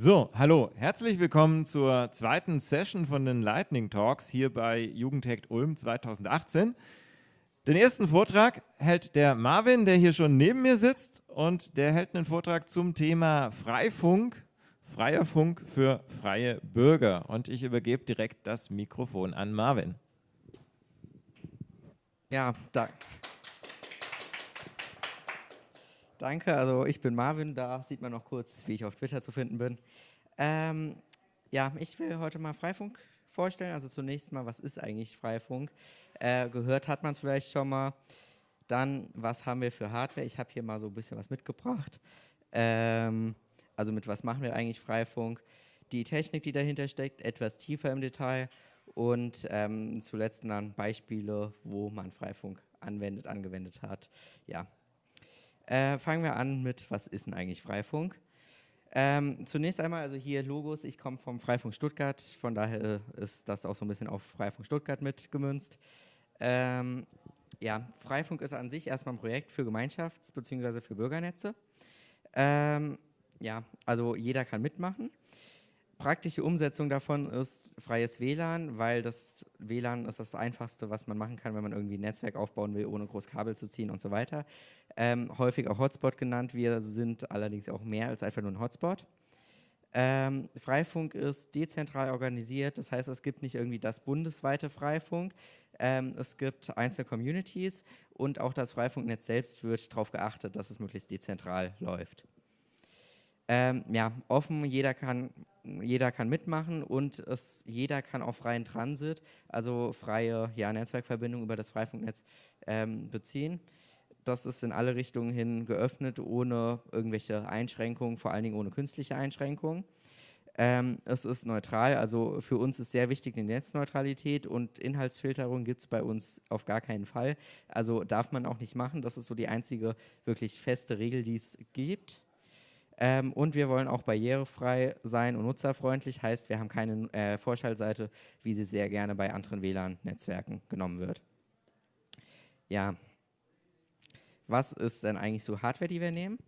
So, hallo, herzlich willkommen zur zweiten Session von den Lightning Talks hier bei Jugendhackt Ulm 2018. Den ersten Vortrag hält der Marvin, der hier schon neben mir sitzt und der hält einen Vortrag zum Thema Freifunk, freier Funk für freie Bürger. Und ich übergebe direkt das Mikrofon an Marvin. Ja, danke. Danke, also ich bin Marvin, da sieht man noch kurz, wie ich auf Twitter zu finden bin. Ähm, ja, ich will heute mal Freifunk vorstellen. Also zunächst mal, was ist eigentlich Freifunk? Äh, gehört hat man es vielleicht schon mal. Dann, was haben wir für Hardware? Ich habe hier mal so ein bisschen was mitgebracht. Ähm, also mit was machen wir eigentlich Freifunk? Die Technik, die dahinter steckt, etwas tiefer im Detail und ähm, zuletzt dann Beispiele, wo man Freifunk anwendet, angewendet hat. Ja, äh, fangen wir an mit, was ist denn eigentlich Freifunk? Ähm, zunächst einmal, also hier Logos, ich komme vom Freifunk Stuttgart, von daher ist das auch so ein bisschen auf Freifunk Stuttgart mitgemünzt. Ähm, ja, Freifunk ist an sich erstmal ein Projekt für Gemeinschafts- bzw. für Bürgernetze. Ähm, ja, also jeder kann mitmachen. Praktische Umsetzung davon ist freies WLAN, weil das WLAN ist das Einfachste, was man machen kann, wenn man irgendwie ein Netzwerk aufbauen will, ohne groß Kabel zu ziehen und so weiter. Ähm, häufig auch Hotspot genannt, wir sind allerdings auch mehr als einfach nur ein Hotspot. Ähm, Freifunk ist dezentral organisiert, das heißt, es gibt nicht irgendwie das bundesweite Freifunk, ähm, es gibt einzelne Communities und auch das Freifunknetz selbst wird darauf geachtet, dass es möglichst dezentral läuft. Ähm, ja, offen, jeder kann, jeder kann mitmachen und es, jeder kann auch freien Transit, also freie ja, Netzwerkverbindung über das Freifunknetz ähm, beziehen. Das ist in alle Richtungen hin geöffnet, ohne irgendwelche Einschränkungen, vor allen Dingen ohne künstliche Einschränkungen. Ähm, es ist neutral, also für uns ist sehr wichtig die Netzneutralität und Inhaltsfilterung gibt es bei uns auf gar keinen Fall. Also darf man auch nicht machen, das ist so die einzige wirklich feste Regel, die es gibt. Ähm, und wir wollen auch barrierefrei sein und nutzerfreundlich, heißt, wir haben keine äh, Vorschaltseite, wie sie sehr gerne bei anderen WLAN-Netzwerken genommen wird. Ja, was ist denn eigentlich so Hardware, die wir nehmen?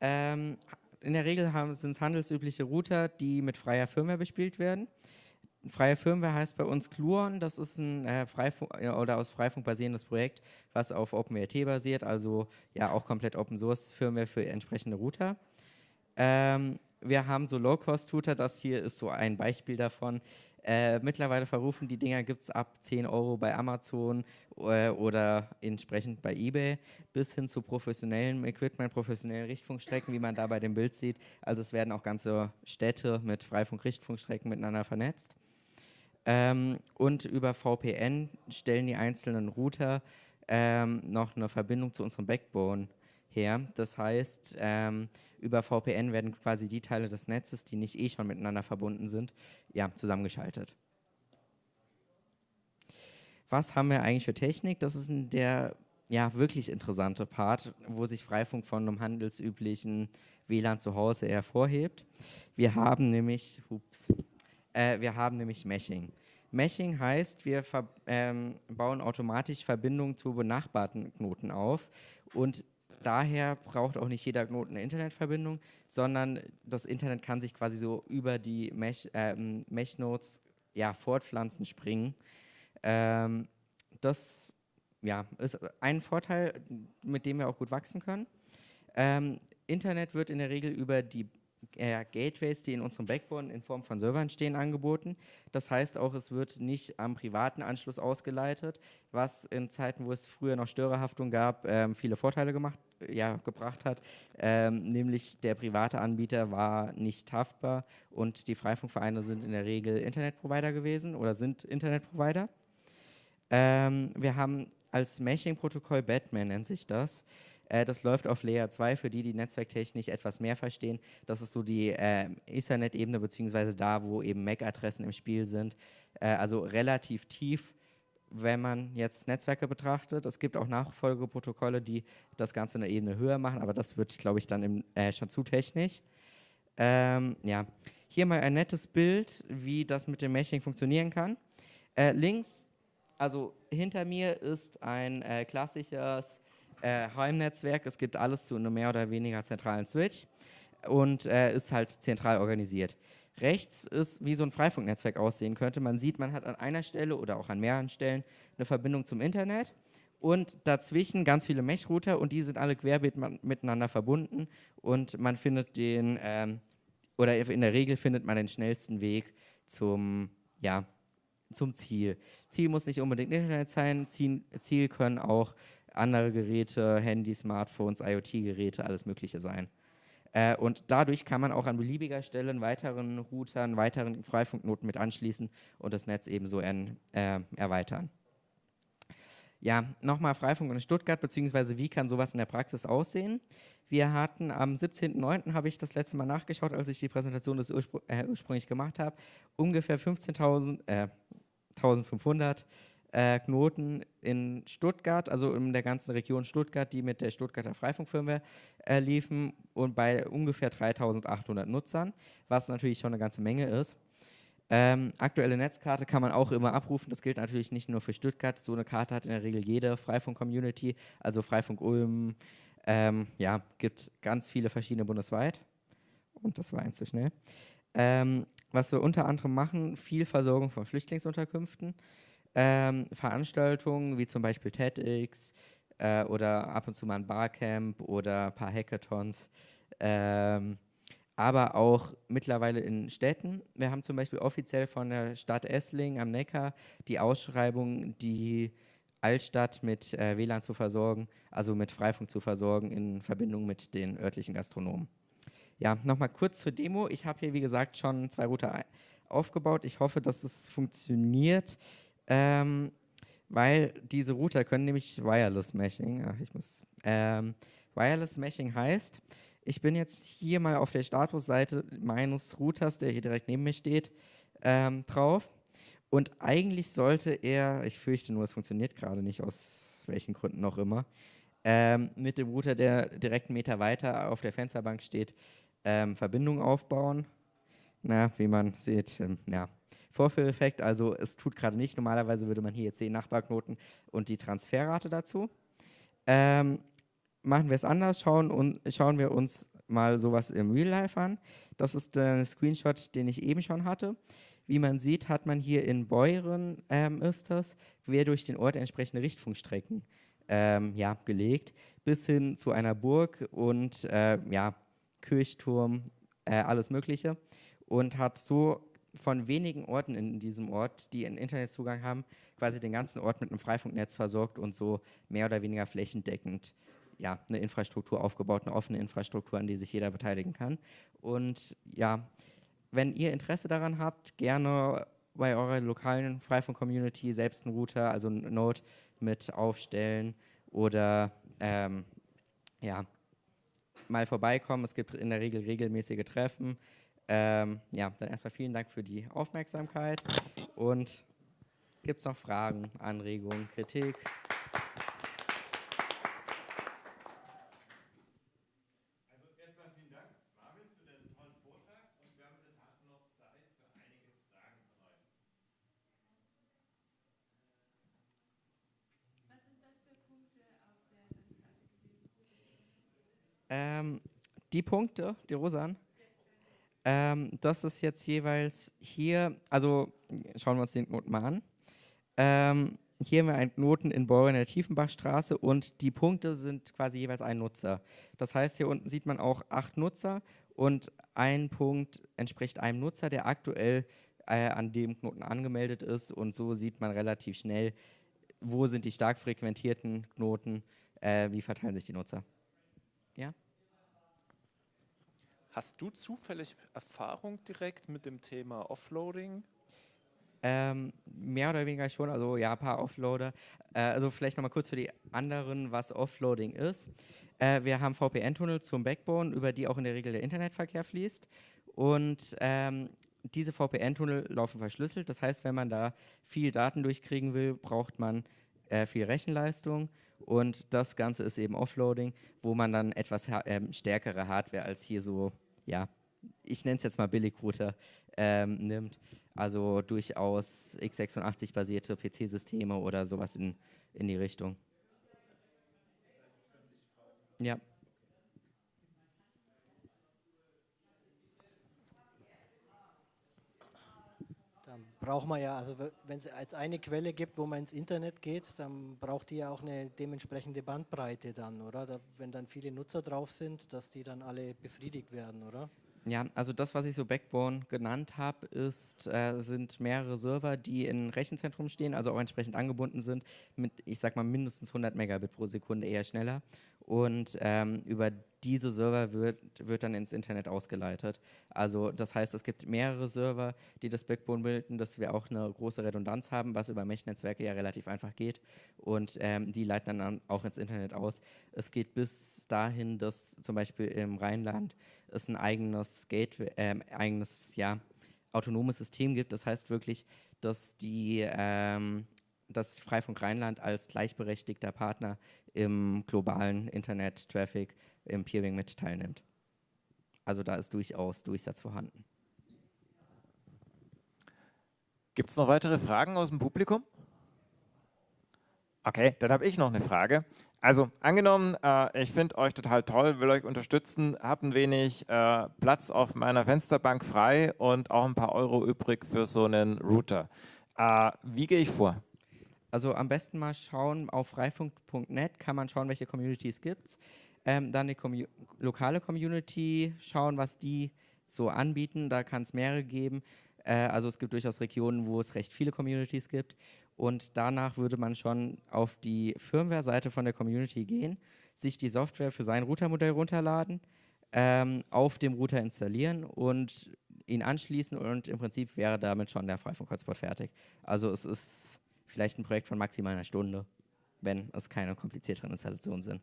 Ähm, in der Regel sind es handelsübliche Router, die mit freier Firmware bespielt werden. Freie Firmware heißt bei uns Cluon, das ist ein äh, Freifunk, oder aus Freifunk basierendes Projekt, was auf OpenWrt basiert, also ja auch komplett Open Source Firmware für entsprechende Router. Ähm, wir haben so Low-Cost-Router, das hier ist so ein Beispiel davon. Äh, mittlerweile verrufen die Dinger gibt es ab 10 Euro bei Amazon äh, oder entsprechend bei Ebay bis hin zu professionellem Equipment, professionellen Richtfunkstrecken, wie man da bei dem Bild sieht. Also es werden auch ganze Städte mit Freifunk-Richtfunkstrecken miteinander vernetzt. Ähm, und über VPN stellen die einzelnen Router ähm, noch eine Verbindung zu unserem Backbone her. Das heißt, ähm, über VPN werden quasi die Teile des Netzes, die nicht eh schon miteinander verbunden sind, ja, zusammengeschaltet. Was haben wir eigentlich für Technik? Das ist der ja, wirklich interessante Part, wo sich Freifunk von einem handelsüblichen WLAN zu Hause hervorhebt. Wir haben nämlich, ups, äh, wir haben nämlich Meshing. Meshing heißt, wir ähm, bauen automatisch Verbindungen zu benachbarten Knoten auf und daher braucht auch nicht jeder Knoten eine Internetverbindung, sondern das Internet kann sich quasi so über die Mesh, ähm, Mesh-Nodes ja, fortpflanzen, springen. Ähm, das ja, ist ein Vorteil, mit dem wir auch gut wachsen können. Ähm, Internet wird in der Regel über die äh, Gateways, die in unserem Backbone in Form von Servern stehen, angeboten. Das heißt auch, es wird nicht am privaten Anschluss ausgeleitet, was in Zeiten, wo es früher noch Störerhaftung gab, ähm, viele Vorteile gemacht, ja, gebracht hat. Ähm, nämlich der private Anbieter war nicht haftbar und die Freifunkvereine sind in der Regel Internetprovider gewesen oder sind Internetprovider. Ähm, wir haben als Meshing-Protokoll Batman nennt sich das. Äh, das läuft auf Layer 2 für die, die Netzwerktechnik etwas mehr verstehen. Das ist so die äh, Ethernet-Ebene, beziehungsweise da, wo eben MAC-Adressen im Spiel sind. Äh, also relativ tief, wenn man jetzt Netzwerke betrachtet. Es gibt auch Nachfolgeprotokolle, die das Ganze eine Ebene höher machen, aber das wird, glaube ich, dann im, äh, schon zu technisch. Ähm, ja. Hier mal ein nettes Bild, wie das mit dem Meshing funktionieren kann. Äh, links, also hinter mir ist ein äh, klassisches äh, Heimnetzwerk. Es gibt alles zu einem mehr oder weniger zentralen Switch. und äh, ist halt zentral organisiert. Rechts ist, wie so ein Freifunknetzwerk aussehen könnte. Man sieht, man hat an einer Stelle oder auch an mehreren Stellen eine Verbindung zum Internet und dazwischen ganz viele Mesh-Router und die sind alle querbeet miteinander verbunden und man findet den, ähm, oder in der Regel findet man den schnellsten Weg zum, ja, zum Ziel. Ziel muss nicht unbedingt Internet sein, Ziel, Ziel können auch andere Geräte, Handys, Smartphones, IoT-Geräte, alles Mögliche sein. Äh, und dadurch kann man auch an beliebiger Stelle weiteren Routern, weiteren Freifunknoten mit anschließen und das Netz ebenso en, äh, erweitern. Ja, nochmal Freifunk in Stuttgart, beziehungsweise wie kann sowas in der Praxis aussehen? Wir hatten am 17.09. habe ich das letzte Mal nachgeschaut, als ich die Präsentation des Urspr äh, ursprünglich gemacht habe, ungefähr 15.000, äh, 1500 äh, Knoten in Stuttgart, also in der ganzen Region Stuttgart, die mit der Stuttgarter Freifunkfirma äh, liefen und bei ungefähr 3800 Nutzern, was natürlich schon eine ganze Menge ist. Ähm, aktuelle Netzkarte kann man auch immer abrufen. Das gilt natürlich nicht nur für Stuttgart. So eine Karte hat in der Regel jede Freifunk-Community, also Freifunk Ulm. Ähm, ja, gibt ganz viele verschiedene bundesweit. Und das war eins zu schnell. Ähm, was wir unter anderem machen, viel Versorgung von Flüchtlingsunterkünften, ähm, Veranstaltungen wie zum Beispiel TEDx äh, oder ab und zu mal ein Barcamp oder ein paar Hackathons. Ähm, aber auch mittlerweile in Städten. Wir haben zum Beispiel offiziell von der Stadt Essling am Neckar die Ausschreibung, die Altstadt mit äh, WLAN zu versorgen, also mit Freifunk zu versorgen in Verbindung mit den örtlichen Gastronomen. Ja, nochmal kurz zur Demo. Ich habe hier, wie gesagt, schon zwei Router aufgebaut. Ich hoffe, dass es funktioniert, ähm, weil diese Router können nämlich Wireless Meshing. Ach, ich muss, ähm, Wireless Meshing heißt, ich bin jetzt hier mal auf der Statusseite meines Routers, der hier direkt neben mir steht, ähm, drauf. Und eigentlich sollte er, ich fürchte nur, es funktioniert gerade nicht, aus welchen Gründen auch immer, ähm, mit dem Router, der direkt einen Meter weiter auf der Fensterbank steht, ähm, Verbindung aufbauen. Na, wie man sieht, ähm, ja, Vorführeffekt, also es tut gerade nicht. Normalerweise würde man hier jetzt sehen Nachbarknoten und die Transferrate dazu. Ähm, machen wir es anders, schauen, und, schauen wir uns mal sowas im Real Life an. Das ist der Screenshot, den ich eben schon hatte. Wie man sieht, hat man hier in Beuren, ähm, ist das, quer durch den Ort entsprechende Richtfunkstrecken ähm, ja, gelegt, bis hin zu einer Burg und äh, ja, Kirchturm, äh, alles Mögliche. Und hat so von wenigen Orten in diesem Ort, die einen Internetzugang haben, quasi den ganzen Ort mit einem Freifunknetz versorgt und so mehr oder weniger flächendeckend ja, eine Infrastruktur aufgebaut, eine offene Infrastruktur, an die sich jeder beteiligen kann. Und ja, wenn ihr Interesse daran habt, gerne bei eurer lokalen Freifunk-Community selbst einen Router, also einen Node mit aufstellen oder ähm, ja, mal vorbeikommen. Es gibt in der Regel regelmäßige Treffen. Ähm, ja, dann erstmal vielen Dank für die Aufmerksamkeit und gibt es noch Fragen, Anregungen, Kritik? Ähm, die Punkte, die rosan, ähm, das ist jetzt jeweils hier, also schauen wir uns den Knoten mal an. Ähm, hier haben wir einen Knoten in Beuren der Tiefenbachstraße und die Punkte sind quasi jeweils ein Nutzer. Das heißt, hier unten sieht man auch acht Nutzer und ein Punkt entspricht einem Nutzer, der aktuell äh, an dem Knoten angemeldet ist und so sieht man relativ schnell, wo sind die stark frequentierten Knoten, äh, wie verteilen sich die Nutzer. Ja? Hast du zufällig Erfahrung direkt mit dem Thema Offloading? Ähm, mehr oder weniger schon, also ja, ein paar Offloader. Äh, also vielleicht nochmal kurz für die anderen, was Offloading ist. Äh, wir haben VPN-Tunnel zum Backbone, über die auch in der Regel der Internetverkehr fließt. Und ähm, diese VPN-Tunnel laufen verschlüsselt. Das heißt, wenn man da viel Daten durchkriegen will, braucht man äh, viel Rechenleistung. Und das Ganze ist eben Offloading, wo man dann etwas äh, stärkere Hardware als hier so, ja, ich nenne es jetzt mal Billigrouter ähm, nimmt. Also durchaus x86-basierte PC-Systeme oder sowas in, in die Richtung. Ja. Braucht man ja, also wenn es als eine Quelle gibt, wo man ins Internet geht, dann braucht die ja auch eine dementsprechende Bandbreite dann, oder? Da, wenn dann viele Nutzer drauf sind, dass die dann alle befriedigt werden, oder? Ja, also das, was ich so Backbone genannt habe, ist, äh, sind mehrere Server, die in Rechenzentrum stehen, also auch entsprechend angebunden sind, mit, ich sag mal, mindestens 100 Megabit pro Sekunde, eher schneller. Und ähm, über diese Server wird, wird dann ins Internet ausgeleitet. Also das heißt, es gibt mehrere Server, die das Backbone bilden, dass wir auch eine große Redundanz haben, was über Mesh-Netzwerke ja relativ einfach geht. Und ähm, die leiten dann auch ins Internet aus. Es geht bis dahin, dass zum Beispiel im Rheinland es ein eigenes Gateway, äh, eigenes ja, autonomes System gibt. Das heißt wirklich, dass die ähm, dass Freifunk Rheinland als gleichberechtigter Partner im globalen Internet-Traffic im Peering mit teilnimmt. Also da ist durchaus Durchsatz vorhanden. Gibt es noch weitere Fragen aus dem Publikum? Okay, dann habe ich noch eine Frage. Also angenommen, äh, ich finde euch total toll, will euch unterstützen, habe ein wenig äh, Platz auf meiner Fensterbank frei und auch ein paar Euro übrig für so einen Router. Äh, wie gehe ich vor? Also am besten mal schauen, auf freifunk.net kann man schauen, welche Communities gibt es. Ähm, dann eine Commu lokale Community, schauen, was die so anbieten. Da kann es mehrere geben. Äh, also es gibt durchaus Regionen, wo es recht viele Communities gibt. Und danach würde man schon auf die Firmware-Seite von der Community gehen, sich die Software für sein Routermodell runterladen, ähm, auf dem Router installieren und ihn anschließen und im Prinzip wäre damit schon der Freifunk-Hotspot fertig. Also es ist vielleicht ein Projekt von maximal einer Stunde, wenn es keine komplizierteren Installationen sind.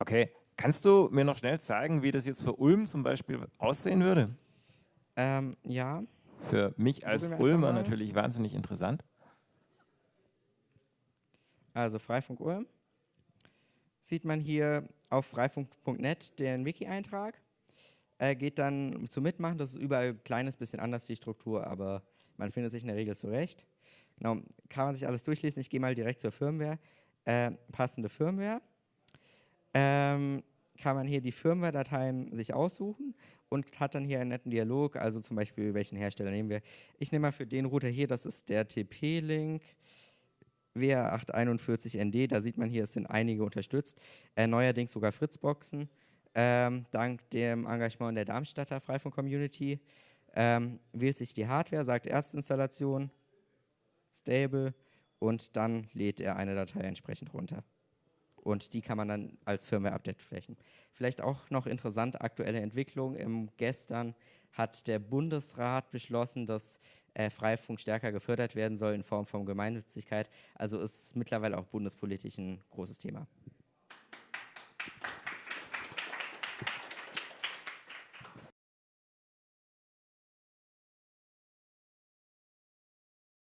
Okay, kannst du mir noch schnell zeigen, wie das jetzt für Ulm zum Beispiel aussehen würde? Ähm, ja. Für mich als Ulmer natürlich wahnsinnig interessant. Also Freifunk Ulm. Sieht man hier auf freifunk.net den Wiki-Eintrag. Äh, geht dann zum Mitmachen, das ist überall ein kleines bisschen anders die Struktur, aber man findet sich in der Regel zurecht. Genau, kann man sich alles durchlesen. Ich gehe mal direkt zur Firmware. Äh, passende Firmware. Ähm, kann man hier die Firmware-Dateien sich aussuchen und hat dann hier einen netten Dialog, also zum Beispiel, welchen Hersteller nehmen wir. Ich nehme mal für den Router hier, das ist der TP-Link WR841ND, da sieht man hier, es sind einige unterstützt, äh, neuerdings sogar Fritzboxen, ähm, dank dem Engagement der Darmstadter Freifunk-Community. Ähm, wählt sich die Hardware, sagt Erstinstallation, Stable und dann lädt er eine Datei entsprechend runter. Und die kann man dann als Firmware-Update flächen. Vielleicht auch noch interessante aktuelle Entwicklung. Im gestern hat der Bundesrat beschlossen, dass äh, Freifunk stärker gefördert werden soll in Form von Gemeinnützigkeit. Also ist mittlerweile auch bundespolitisch ein großes Thema.